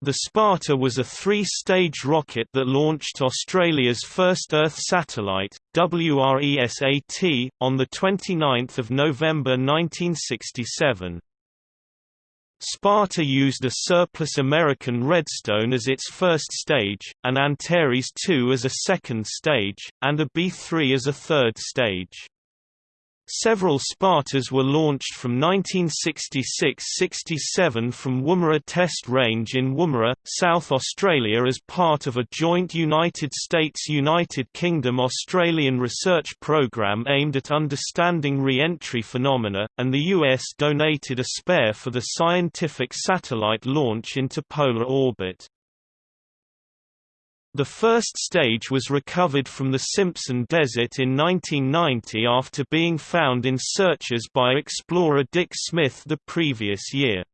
The Sparta was a three-stage rocket that launched Australia's first Earth satellite, WRESAT, on 29 November 1967. Sparta used a surplus American Redstone as its first stage, an Antares II as a second stage, and a B-3 as a third stage. Several Spartas were launched from 1966–67 from Woomera Test Range in Woomera, South Australia as part of a joint United States–United Kingdom–Australian research program aimed at understanding re-entry phenomena, and the US donated a spare for the scientific satellite launch into polar orbit. The first stage was recovered from the Simpson Desert in 1990 after being found in searches by explorer Dick Smith the previous year.